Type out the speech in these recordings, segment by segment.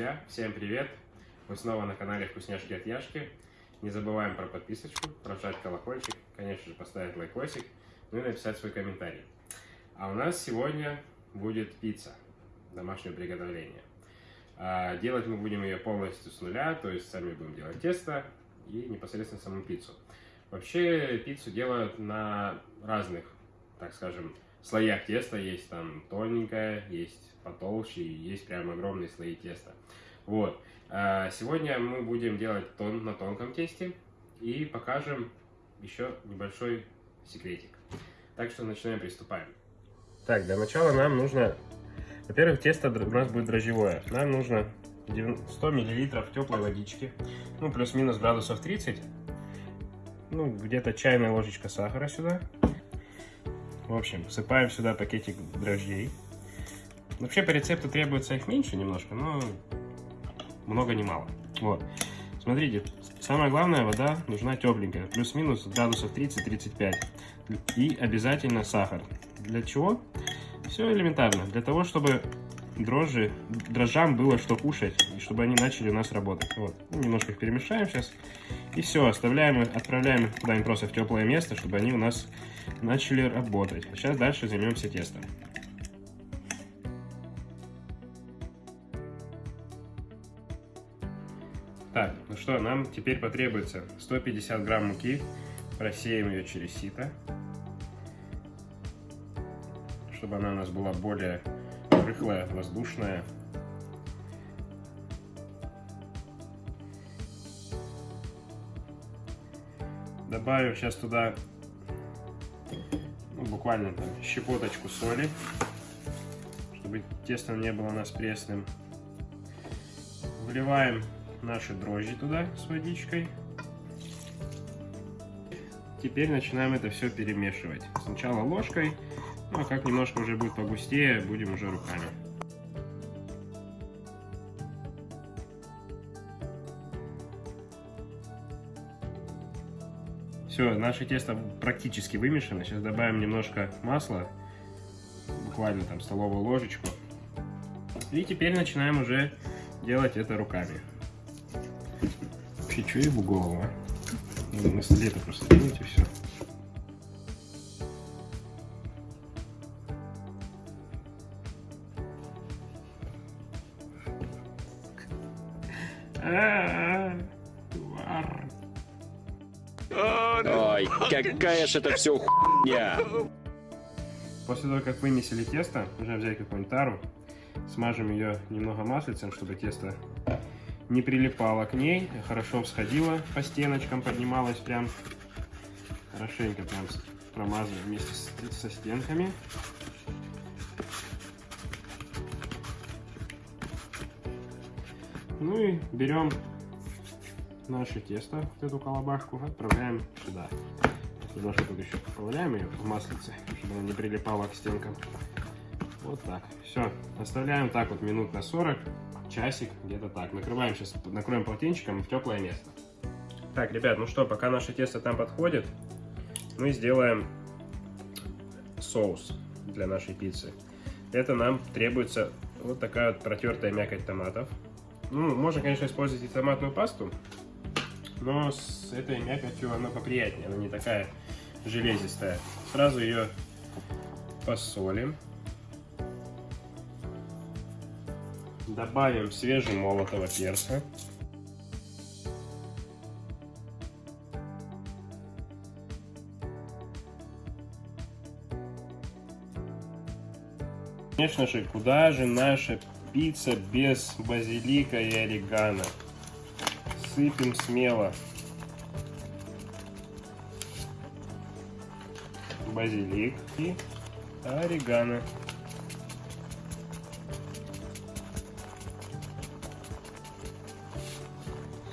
друзья! Всем привет! Вы снова на канале Вкусняшки от Яшки. Не забываем про подписочку, прожать колокольчик, конечно же поставить лайкосик, ну и написать свой комментарий. А у нас сегодня будет пицца домашнего приготовления. А делать мы будем ее полностью с нуля, то есть сами будем делать тесто и непосредственно саму пиццу. Вообще пиццу делают на разных, так скажем, слоях теста. Есть там тоненькое, есть потолще, есть прям огромные слои теста. Вот. А сегодня мы будем делать тон на тонком тесте и покажем еще небольшой секретик. Так что начинаем, приступаем. Так, для начала нам нужно... Во-первых, тесто у нас будет дрожжевое. Нам нужно 100 мл теплой водички, ну, плюс-минус градусов 30. Ну, где-то чайная ложечка сахара сюда. В общем, всыпаем сюда пакетик дрожжей. Вообще по рецепту требуется их меньше немножко, но много не мало. Вот. Смотрите, самое главное, вода нужна тепленькая, плюс-минус градусов 30-35. И обязательно сахар. Для чего? Все элементарно. Для того, чтобы дрожжи, дрожжам было что кушать, и чтобы они начали у нас работать. Вот. Немножко их перемешаем сейчас. И все, оставляем, отправляем куда-нибудь просто в теплое место, чтобы они у нас начали работать. Сейчас дальше займемся тестом. Так, ну что, нам теперь потребуется 150 грамм муки. Просеем ее через сито, чтобы она у нас была более рыхлая, воздушная. Добавим сейчас туда ну, буквально там щепоточку соли, чтобы тесто не было у нас пресным. Вливаем наши дрожжи туда с водичкой. Теперь начинаем это все перемешивать. Сначала ложкой, ну а как немножко уже будет погустее, будем уже руками. Все, наше тесто практически вымешано. Сейчас добавим немножко масла, буквально там столовую ложечку. И теперь начинаем уже делать это руками. Вообще, что ебу голову, а? Надо на столе это просто делать и все. Ой, какая же это все хуйня! После того, как вымесили тесто, нужно взять какую-нибудь тару, смажем ее немного маслицем, чтобы тесто не прилипало к ней, хорошо всходило по стеночкам, поднималось прям хорошенько прям промазываем вместе с, со стенками. Ну и берем наше тесто, вот эту колобашку, отправляем сюда. Немножко тут еще поправляем ее в маслице, чтобы она не прилипала к стенкам. Вот так. Все. Оставляем так вот минут на 40, часик, где-то так. Накрываем сейчас, накроем полотенчиком в теплое место. Так, ребят, ну что, пока наше тесто там подходит, мы сделаем соус для нашей пиццы. Это нам требуется вот такая вот протертая мякоть томатов. Ну, можно, конечно, использовать и томатную пасту, но с этой мякотью она поприятнее, она не такая железистая. Сразу ее посолим. Добавим свежемолотого перца. Конечно же, куда же наша пицца без базилика и орегано? Сыпем смело. Базилик и орегано.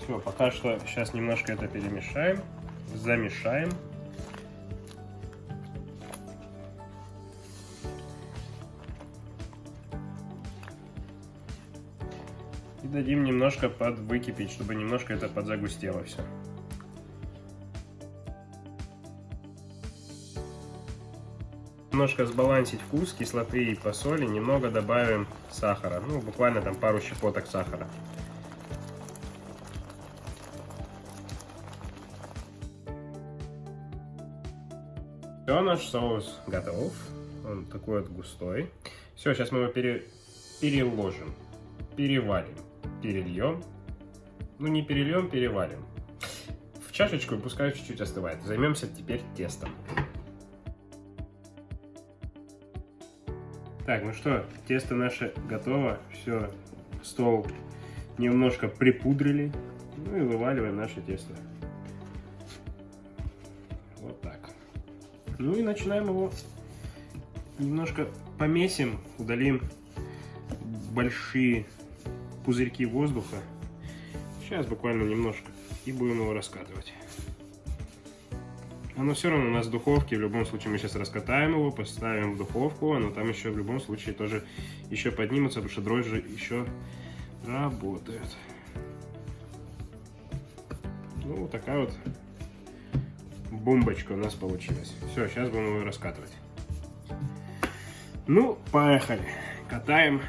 Все, пока что сейчас немножко это перемешаем, замешаем. Дадим немножко подвыкипеть, чтобы немножко это подзагустело все. Немножко сбалансить вкус кислоты и посоли, немного добавим сахара. Ну, буквально там пару щепоток сахара. Все, наш соус готов. Он такой вот густой. Все, сейчас мы его пере... переложим, перевалим, перельем. Ну, не перельем, перевалим. В чашечку и пускай чуть-чуть остывает. Займемся теперь тестом. Так, ну что, тесто наше готово. Все, стол немножко припудрили. Ну и вываливаем наше тесто. Вот так. Ну и начинаем его немножко помесим, удалим большие пузырьки воздуха. Сейчас буквально немножко. И будем его раскатывать. Оно все равно у нас в духовке, в любом случае мы сейчас раскатаем его, поставим в духовку, оно там еще в любом случае тоже еще поднимется, потому что дрожжи еще работают. Ну, вот такая вот бомбочка у нас получилась. Все, сейчас будем его раскатывать. Ну, поехали. Катаем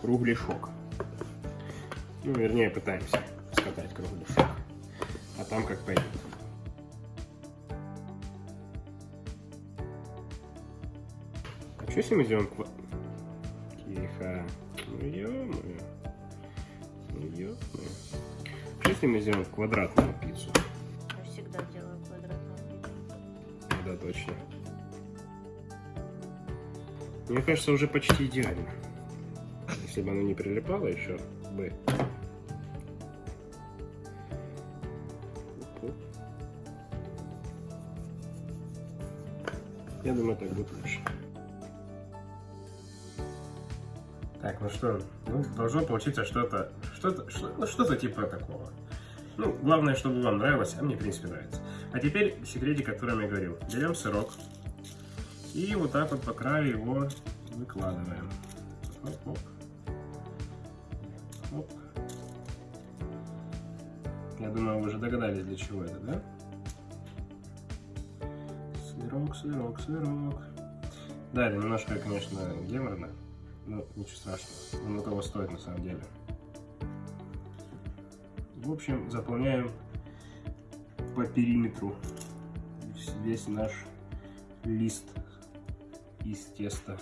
кругляшок. Ну, вернее, пытаемся скатать кругляшок. А там как пойдет. А что если мы сделаем. Тихо. Ну, ё-моё. Ну, ё-моё. Что если мы сделаем квадратную пиццу? Я всегда делаю квадратную видео. Да, точно. Мне кажется, уже почти идеально. Если бы оно не прилипало еще бы. Я думаю, так будет лучше. Так, ну что, ну, должно получиться что-то, что-то, что, ну, что-то типа такого. Ну, главное, чтобы вам нравилось, а мне, в принципе, нравится. А теперь секретик, о котором я говорил. Берем сырок и вот так вот по краю его выкладываем. Оп-оп. Оп. Я думаю, вы уже догадались, для чего это, да? Сырок, сырок, сырок. Да, это немножко, конечно, геморно, но ничего страшного. Оно того стоит на самом деле. В общем, заполняем по периметру весь наш лист из теста.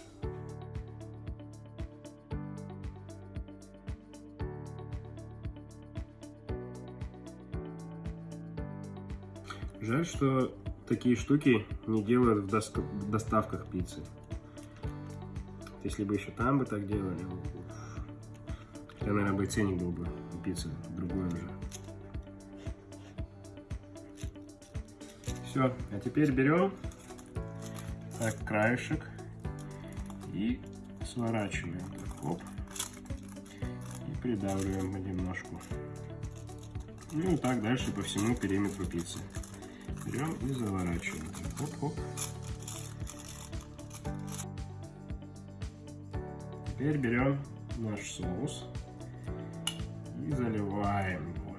Жаль, что такие штуки не делают в, доск- в доставках пиццы. Если бы еще там бы так делали, тогда, наверное, бы ценник был бы у пиццы другой уже. Все, а теперь берем так краешек и сворачиваем так, оп, и придавливаем понемножку. Ну и так дальше по всему периметру пиццы. Берем и заворачиваем. Так, оп, оп. Теперь берем наш соус и заливаем его.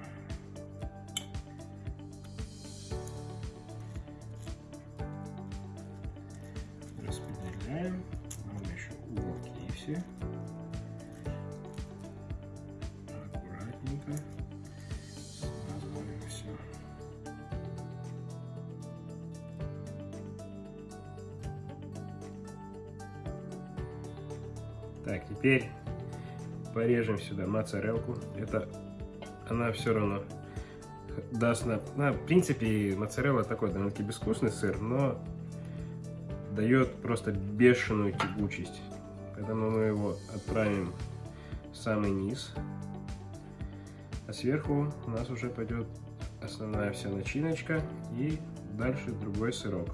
Распределяем. Главное еще уголки все. Аккуратненько. Так, теперь порежем сюда моцарелку. Это она все равно даст на... на в принципе, моцарелла такой довольно-таки безвкусный сыр, но дает просто бешеную тягучесть. Поэтому мы его отправим в самый низ. А сверху у нас уже пойдет основная вся начиночка и дальше другой сырок.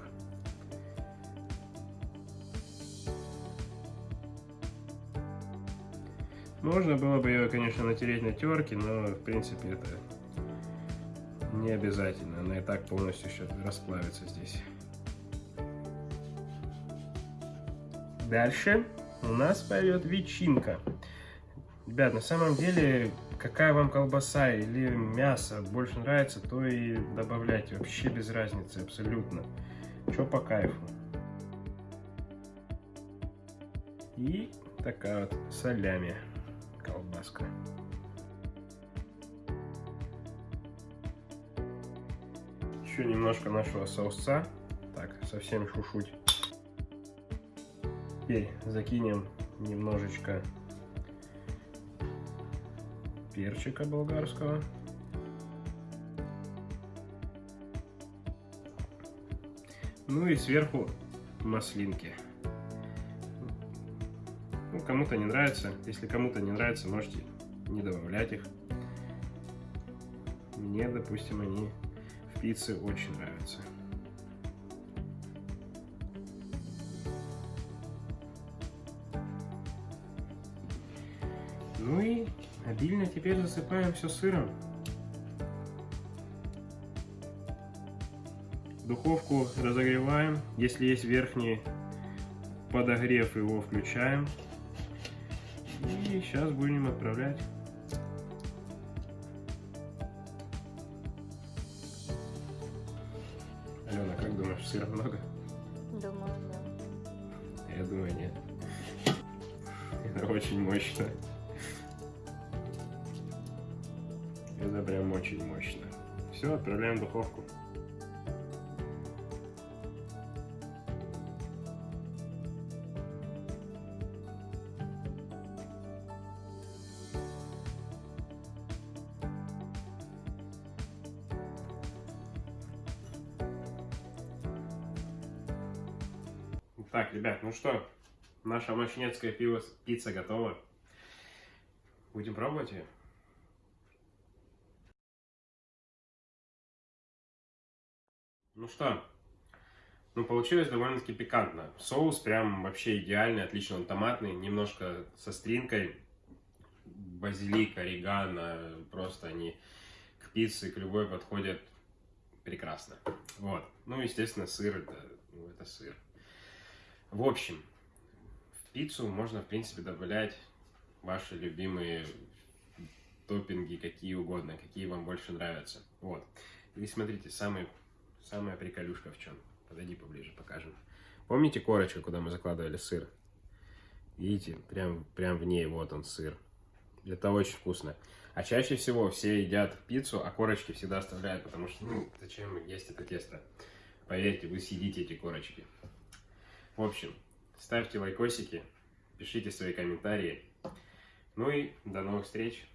Можно было бы ее, конечно, натереть на терке, но в принципе это не обязательно. Она и так полностью еще расплавится здесь. Дальше у нас пойдет ветчинка. Ребят, на самом деле, какая вам колбаса или мясо больше нравится, то и добавляйте. Вообще без разницы, абсолютно. Что по кайфу. И такая вот солями колбаска. Еще немножко нашего соуса. Так, совсем чуть-чуть. Теперь закинем немножечко перчика болгарского. Ну и сверху маслинки. Ну, кому-то не нравится. Если кому-то не нравится, можете не добавлять их. Мне, допустим, они в пицце очень нравятся. Ну и обильно теперь засыпаем все сыром. Духовку разогреваем. Если есть верхний подогрев, его включаем. И сейчас будем отправлять. Алена, как думаешь, сыра много? Думаю, да. Я думаю, нет. Это очень мощно. Это прям очень мощно. Все, отправляем в духовку. Так, ребят, ну что, наша мощнецкая пиво, пицца готова. Будем пробовать ее? Ну что, ну получилось довольно-таки пикантно. Соус прям вообще идеальный, отлично он томатный, немножко со стринкой. Базилик, орегано, просто они к пицце, к любой подходят прекрасно. Вот. Ну, естественно, сыр, это, ну, это сыр. В общем, в пиццу можно, в принципе, добавлять ваши любимые топпинги, какие угодно, какие вам больше нравятся. Вот. И смотрите, самый, самая приколюшка в чем. Подойди поближе, покажем. Помните корочку, куда мы закладывали сыр? Видите, прям, прям в ней вот он сыр. Это очень вкусно. А чаще всего все едят пиццу, а корочки всегда оставляют, потому что, ну, зачем есть это тесто? Поверьте, вы съедите эти корочки. В общем, ставьте лайкосики, пишите свои комментарии. Ну и до новых встреч.